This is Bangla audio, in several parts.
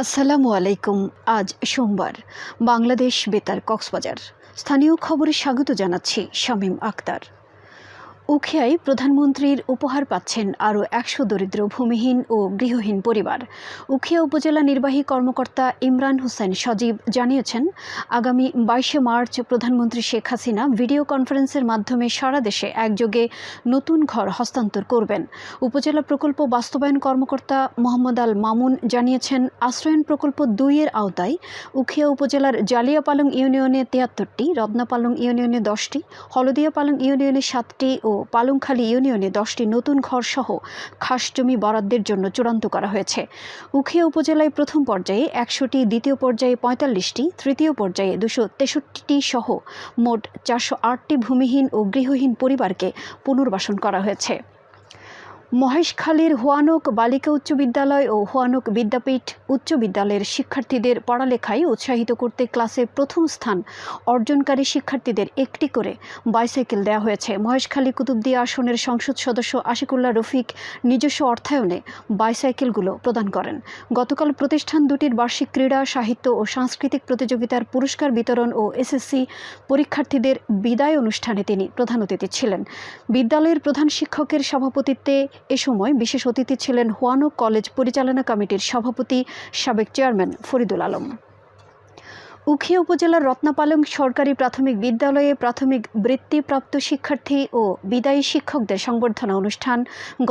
আসসালামু আলাইকুম আজ সোমবার বাংলাদেশ বেতার কক্সবাজার। স্থানীয় খবরে স্বাগত জানাচ্ছি শামীম আক্তার। উখিয়ায় প্রধানমন্ত্রীর উপহার পাচ্ছেন আরও একশো দরিদ্র ভূমিহীন ও গৃহহীন পরিবার। উখিয়া উপজেলা নির্বাহী কর্মকর্তা ইমরান হোসেন সজীব জানিয়েছেন, আগামী বাইশে মার্চ প্রধানমন্ত্রী শেখ হাসিনা ভিডিও কনফারেন্সের মাধ্যমে সারা দেশে একযোগে নতুন ঘর হস্তান্তর করবেন। উপজেলা প্রকল্প বাস্তবায়ন কর্মকর্তা মোহাম্মদ আল মামুন জানিয়েছেন, আশ্রয়ন প্রকল্প দুইয়ের আওতায় উখিয়া উপজেলার জালিয়াপালং ইউনিয়নে তিয়াত্তরটি, রত্নাপালং ইউনিয়নে দশটি হলদিয়াপালং ইউনিয়নে সাতটি ও পালংখালী ইউনিয়নে দশটি নতুন ঘরসহ খাস জমি বরাদ্দের জন্য চূড়ান্ত করা হয়েছে। উখিয়া উপজেলায় প্রথম পর্যায়ে একশোটি, দ্বিতীয় পর্যায়ে পঁয়তাল্লিশটি, তৃতীয় পর্যায়ে দুশো তেষট্টিটি সহ মোট চারশো আটটি ভূমিহীন ও গৃহহীন পরিবারকে পুনর্বাসন করা হয়েছে। মহেশখালীর হোয়ানক বালিকা উচ্চ বিদ্যালয় ও হোয়ানক বিদ্যাপীঠ উচ্চ বিদ্যালয়ের শিক্ষার্থীদের পড়ালেখায় উৎসাহিত করতে ক্লাসে প্রথম স্থান অর্জনকারী শিক্ষার্থীদের একটি করে বাইসাইকেল দেওয়া হয়েছে। মহেশখালী কুতুবদিয়া আসনের সংসদ সদস্য আশিকুল্লাহ রফিক নিজস্ব অর্থায়নে বাইসাইকেলগুলো প্রদান করেন। গতকাল প্রতিষ্ঠান দুটির বার্ষিক ক্রীড়া, সাহিত্য ও সাংস্কৃতিক প্রতিযোগিতার পুরস্কার বিতরণ ও এসএসসি পরীক্ষার্থীদের বিদায় অনুষ্ঠানে তিনি প্রধান অতিথি ছিলেন। বিদ্যালয়ের প্রধান শিক্ষকের সভাপতিত্বে এ সময় বিশেষ অতিথি ছিলেন হোয়ানো কলেজ পরিচালনা কমিটির সভাপতি সাবেক চেয়ারম্যান ফরিদুল আলম। উখিয়া উপজেলার রত্নাপালং সরকারি প্রাথমিক বিদ্যালয়ে প্রাথমিক বৃত্তিপ্রাপ্ত শিক্ষার্থী ও বিদায়ী শিক্ষকদের সংবর্ধনা অনুষ্ঠান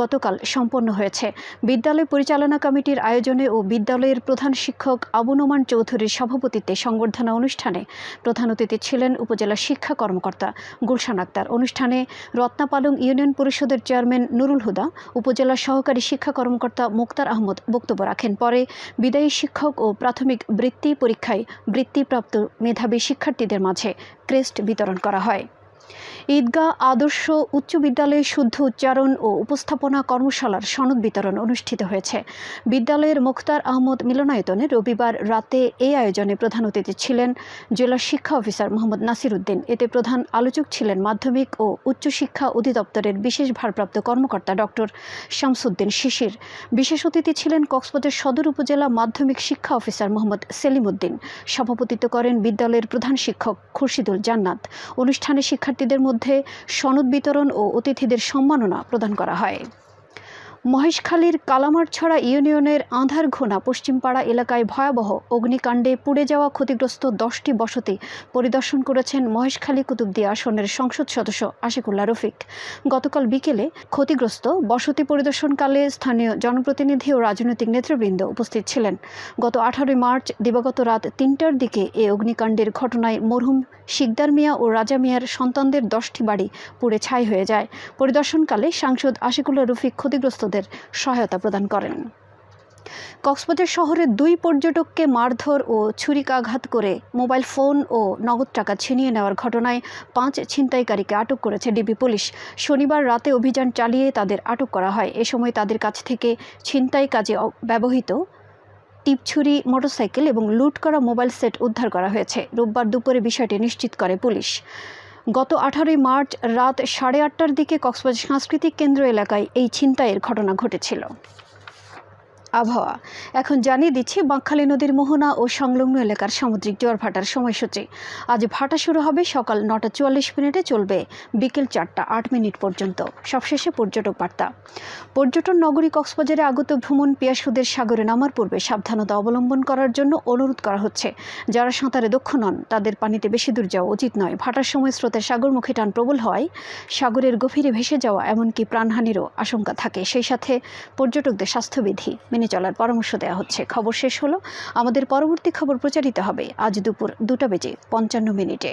গতকাল সম্পন্ন হয়েছে। বিদ্যালয় পরিচালনা কমিটির আয়োজনে ও বিদ্যালয়ের প্রধান শিক্ষক আবু নোমান চৌধুরীর সভাপতিত্বে সংবর্ধনা অনুষ্ঠানে প্রধান অতিথি ছিলেন উপজেলা শিক্ষা কর্মকর্তা গুলশান আক্তার। অনুষ্ঠানে রত্নাপালং ইউনিয়ন পরিষদের চেয়ারম্যান নুরুল হুদা, উপজেলা সহকারী শিক্ষা কর্মকর্তা মুক্তার আহমদ বক্তব্য রাখেন। পরে বিদায়ী শিক্ষক ও প্রাথমিক বৃত্তি পরীক্ষায় বৃত্তি প্রাপ্ত মেধাবী শিক্ষার্থীদের মাঝে ক্রেস্ট বিতরণ করা হয়। ঈদগাহ আদর্শ উচ্চ বিদ্যালয়ে শুদ্ধ উচ্চারণ ও উপস্থাপনা কর্মশালার সনদ বিতরণ অনুষ্ঠিত হয়েছে। বিদ্যালয়ের মুখতার আহমদ মিলনায়তনে রবিবার রাতে এই আয়োজনে প্রধান অতিথি ছিলেন জেলা শিক্ষা অফিসার মোহাম্মদ নাসির উদ্দিন। এতে প্রধান আলোচক ছিলেন মাধ্যমিক ও উচ্চশিক্ষা অধিদপ্তরের বিশেষ ভারপ্রাপ্ত কর্মকর্তা ডক্টর শামসুদ্দিন শিশির। বিশেষ অতিথি ছিলেন কক্সবাজার সদর উপজেলা মাধ্যমিক শিক্ষা অফিসার মোহাম্মদ সেলিম উদ্দিন। সভাপতিত্ব করেন বিদ্যালয়ের প্রধান শিক্ষক খুরশিদুল জান্নাত। অনুষ্ঠানে শিক্ষার্থীদের মধ্যে সনদ বিতরণ ও অতিথিদের সম্মাননা প্রদান করা হয়। মহেশখালীর কালামারছড়া ইউনিয়নের আঁধারঘোনা পশ্চিমপাড়া এলাকায় ভয়াবহ অগ্নিকাণ্ডে পুড়ে যাওয়া ক্ষতিগ্রস্ত দশটি বসতি পরিদর্শন করেছেন মহেশখালী কুতুবদিয়া আসনের সংসদ সদস্য আশিকুল্লাহ রফিক। গতকাল বিকেলে ক্ষতিগ্রস্ত বসতি পরিদর্শনকালে স্থানীয় জনপ্রতিনিধি ও রাজনৈতিক নেতৃবৃন্দ উপস্থিত ছিলেন। গত আঠারোই মার্চ দিবাগত রাত তিনটার দিকে এ অগ্নিকাণ্ডের ঘটনায় মরহুম শিকদার মিয়া ও রাজা মিয়ার সন্তানদের দশটি বাড়ি পুড়ে ছাই হয়ে যায়। পরিদর্শনকালে সাংসদ আশিকুল্লা রফিক ক্ষতিগ্রস্তদের সহায়তা প্রদান করেন। কক্সবাজার শহরে দুই পর্যটককে মারধর ও ছুরিকাঘাত করে মোবাইল ফোন ও নগদ টাকা ছিনিয়ে নেওয়ার ঘটনায় পাঁচ ছিনতাইকারীকে আটক করেছে ডিবি পুলিশ। শনিবার রাতে অভিযান চালিয়ে তাদের আটক করা হয়। এ সময় তাদের কাছ থেকে ছিনতাই কাজে ব্যবহৃত টিপছুরি মোটরসাইকেল এবং লুট করা মোবাইল সেট উদ্ধার করা হয়েছে। রোববার দুপুরে বিষয়টি নিশ্চিত করে পুলিশ। গত আঠারোই মার্চ রাত সাড়ে আটটার দিকে কক্সবাজার সাংস্কৃতিক কেন্দ্র এলাকায় এই ছিনতাইয়ের ঘটনা ঘটেছিল। আবহাওয়া। এখন জানিয়ে দিচ্ছি, বাঁকখালী নদীর মোহনা ও সংলগ্ন এলাকার সামুদ্রিক জোয়ার ভাটার সময়সূচি। আজ ভাটা শুরু হবে সকাল নটা চুয়াল্লিশ মিনিটে, চলবে বিকেল চারটা আট মিনিট পর্যন্ত। সবশেষে পর্যটক বার্তা। পর্যটন নগরী কক্সবাজারে আগত ভ্রমণ পিয়াসুদের সাগরে নামার পূর্বে সাবধানতা অবলম্বন করার জন্য অনুরোধ করা হচ্ছে। যারা সাঁতারে দক্ষ নন, তাদের পানিতে বেশি দূর যাওয়া উচিত নয়। ভাটার সময় স্রোতের সাগরমুখী টান প্রবল হওয়ায় সাগরের গভীরে ভেসে যাওয়া এমনকি প্রাণহানিরও আশঙ্কা থাকে। সেই সাথে পর্যটকদের স্বাস্থ্যবিধি মেনে চলার পরামর্শ দেওয়া হচ্ছে। খবর শেষ হলো। আমাদের পরবর্তী খবর প্রচারিত হবে আজ দুপুর দুটা বেজে পঞ্চান্ন মিনিটে।